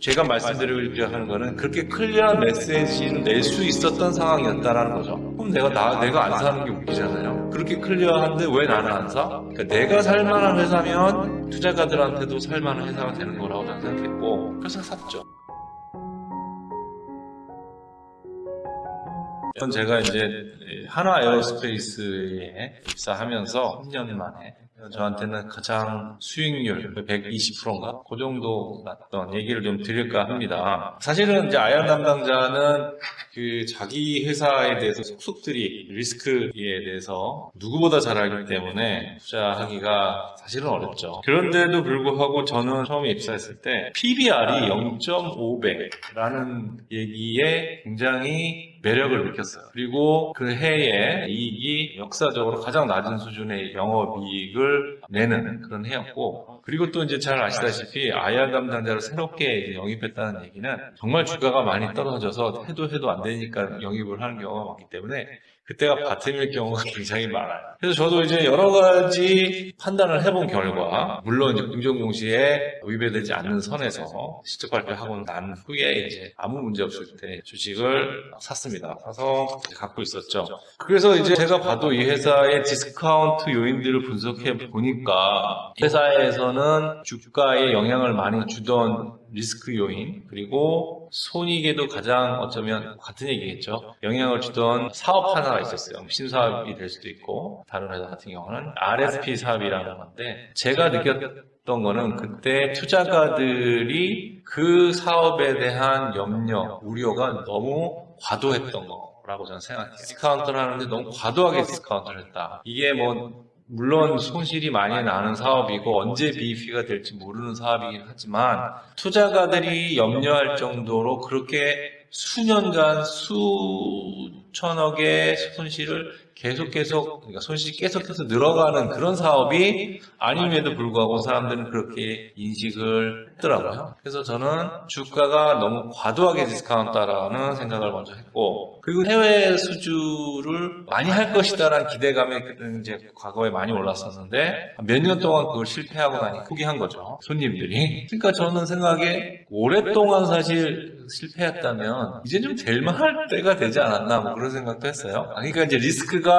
제가 말씀드리려 하는 거는 그렇게 clear한 메시지를 낼 수 있었던 상황이었다라는 거죠. 그럼 내가 나 내가 안 사는 게 웃기잖아요. 그렇게 clear한데 왜 나는 안 사? 그러니까 내가 살만한 회사면 투자가들한테도 살만한 회사가 되는 거라고 저는 생각했고 그래서 샀죠. 전 제가 이제 한화 에어로스페이스에 입사하면서 3년 만에 저한테는 가장 수익률 120%인가? 그 정도 났던 얘기를 좀 드릴까 합니다. 사실은 이제 IR 담당자는 그 자기 회사에 대해서 속속들이 리스크에 대해서 누구보다 잘 알기 때문에 투자하기가 사실은 어렵죠. 그런데도 불구하고 저는 처음에 입사했을 때 PBR이 0.5배라는 얘기에 굉장히 매력을 느꼈어요. 그리고 그 해에 이익이 역사적으로 가장 낮은 수준의 영업이익을 내는 그런 해였고, 그리고 또 이제 잘 아시다시피 IR 담당자를 새롭게 영입했다는 얘기는 정말 주가가 많이 떨어져서 해도 해도 안 되니까 영입을 하는 경우가 많기 때문에 그때가 bottom일 경우가 굉장히 많아요. 그래서 저도 이제 여러 가지 판단을 해본 결과, 물론 이제 공정공시에 위배되지 않는 선에서 실적 발표하고 난 후에 이제 아무 문제 없을 때 주식을 샀습니다. 사서 갖고 있었죠. 그래서 이제 제가 봐도 이 회사의 디스카운트 요인들을 분석해 보니까 회사에서는 주가에 영향을 많이 주던 리스크 요인 그리고 손익에도 가장 어쩌면 같은 얘기겠죠. 영향을 주던 사업 하나가 있었어요. 신사업이 될 수도 있고 다른 회사 같은 경우는 RSP 사업이라는 건데 제가 느꼈던 거는 그때 투자가들이 그 사업에 대한 염려, 우려가 너무 과도했던 거라고 저는 생각해요. 디스카운트를 하는데 너무 과도하게 디스카운트를 했다. 이게 뭐 물론 손실이 많이 나는 사업이고 언제 BEP가 될지 모르는 사업이긴 하지만 투자가들이 염려할 정도로 그렇게 수년간 수천억의 손실을 계속 계속 그러니까 손실이 계속해서 늘어가는 그런 사업이 아님에도 불구하고 사람들은 그렇게 인식을 했더라고요. 그래서 저는 주가가 너무 과도하게 디스카운트다라는 생각을 먼저 했고 그리고 해외 수주를 많이 할 것이다라는 기대감이 이제 과거에 많이 올랐었는데 몇 년 동안 그걸 실패하고 나니 포기한 거죠. 손님들이. 그러니까 저는 생각에 오랫동안 사실 실패했다면 이제 좀 될만할 때가 되지 않았나 뭐 그런 생각도 했어요. 그러니까 이제 리스크가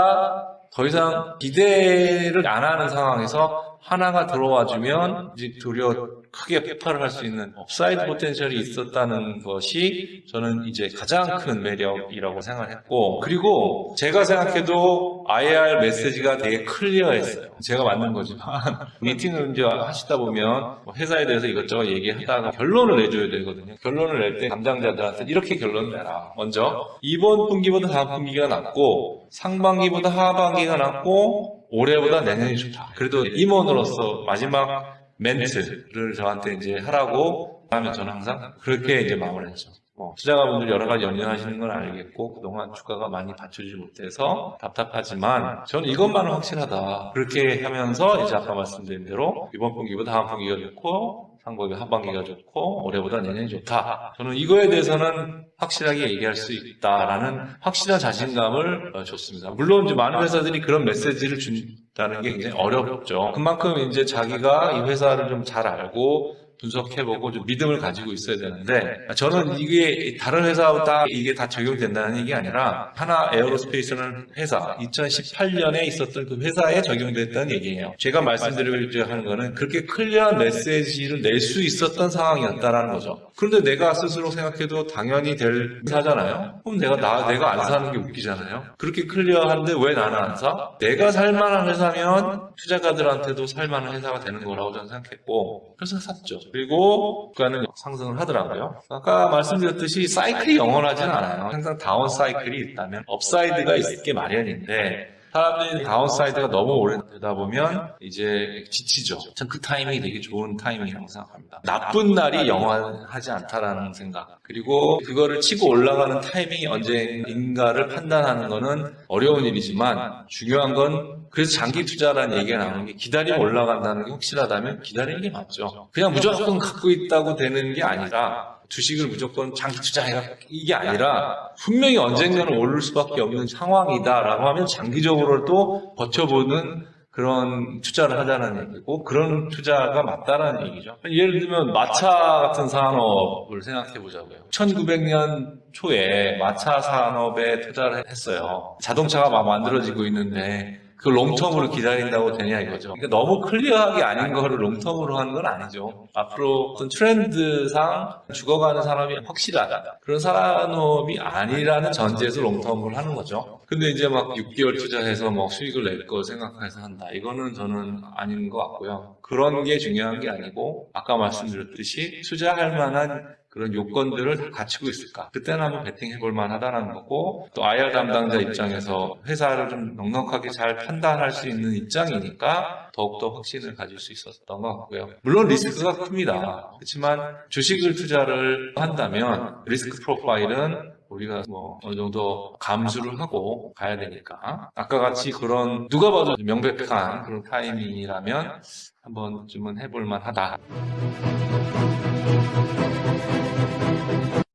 더 이상 기대를 안 하는 상황에서 하나가 들어와 주면 이제 도리어 크게 폭발을 할 수 있는 upside potential이 있었다는 것이 저는 이제 가장 큰 매력이라고 생각했고 그리고 제가 생각해도 IR 메시지가 되게 clear했어요. 제가 만든 거지만 미팅을 이제 하시다 보면 뭐 회사에 대해서 이것저것 얘기하다가 결론을 내줘야 되거든요. 결론을 낼 때 담당자들한테 이렇게 결론을 내라. 먼저 이번 분기보다 다음 분기가 낫고 상반기보다 하반기가 낫고 올해보다 내년이 좋다. 그래도 임원으로서 마지막 멘트를 저한테 이제 하라고 하면 저는 항상 그렇게 이제 마무리했죠. 뭐 투자가분들 여러 가지 연연하시는 건 알겠고 그동안 주가가 많이 받쳐주지 못해서 답답하지만 저는 이것만은 확실하다. 그렇게 하면서 이제 아까 말씀드린 대로 이번 분기보다 다음 분기가 좋고 상반기 하반기가 좋고 올해보다 내년이 좋다. 저는 이거에 대해서는 확실하게 얘기할 수 있다라는 확실한 자신감을 어, 줬습니다. 물론 이제 많은 회사들이 그런 메시지를 준다는 게 굉장히 어렵죠. 그만큼 이제 자기가 이 회사를 좀 잘 알고 분석해보고 좀 믿음을 가지고 있어야 되는데 저는 이게 다른 회사보다 이게 다 적용된다는 얘기 아니라 한화 에어로스페이스는 회사 2018년에 있었던 그 회사에 적용됐다는 얘기예요. 제가 말씀드리려 하는 거는 그렇게 clear한 메시지를 낼 수 있었던 상황이었다라는 거죠. 그런데 내가 스스로 생각해도 당연히 될 회사잖아요. 그럼 내가 나 내가 안 사는 게 웃기잖아요. 그렇게 clear한데 왜 나는 안 사? 내가 살만한 회사면 투자가들한테도 살만한 회사가 되는 거라고 저는 생각했고 그래서 샀죠. 그리고 주가는 상승을 하더라고요. 아까 말씀드렸듯이 사이클이 영원하지는 않아요. 항상 down cycle이 있다면 upside가 있게 마련인데 사람들이 downside가 너무 오래 되다 보면 이제 지치죠. 전 그 타이밍이 되게 좋은 타이밍이라고 생각합니다. 나쁜 날이 영원하지 않다라는 생각. 그리고 그거를 치고 올라가는 타이밍이 언제인가를 판단하는 거는 어려운 일이지만 중요한 건 그래서 장기 투자라는 얘기가 나오는 게 기다리면 올라간다는 게 확실하다면 기다리는 게 맞죠. 그냥 무조건 갖고 있다고 되는 게 아니라 주식을 무조건 장기 투자해라 이게 아니라 분명히 언젠가는 오를 수밖에 없는 상황이다라고 하면 장기적으로도 버텨보는 그런 투자를 하자는 얘기고 그런 투자가 맞다라는 얘기죠. 예를 들면 마차 같은 산업을 생각해 보자고요. 1900년 초에 마차 산업에 투자를 했어요. 자동차가 막 만들어지고 있는데 그 롱텀으로 기다린다고 되냐 이거죠. 그러니까 너무 클리어하게 아닌 거를 롱텀으로 하는 건 아니죠. 앞으로 어떤 트렌드상 죽어가는 산업이 확실하다. 그런 산업이 아니라는 전제에서 롱텀을 하는 거죠. 근데 이제 막 6개월 투자해서 뭐 수익을 낼걸 생각해서 한다. 이거는 저는 아닌 것 같고요. 그런 게 중요한 게 아니고 아까 말씀드렸듯이 투자할 만한 그런 요건들을 다 갖추고 있을까? 그때는 한번 베팅해 볼 만하다는 거고 또 IR 담당자 입장에서 회사를 좀 넉넉하게 잘 판단할 수 있는 입장이니까 더욱더 확신을 가질 수 있었던 것 같고요. 물론 리스크가 큽니다. 그렇지만 주식을 투자를 한다면 리스크 프로파일은 우리가 뭐 어느 정도 감수를 하고 가야 되니까 아까 같이 그런 누가 봐도 명백한 그런 타이밍이라면 한 번쯤은 해볼 만하다.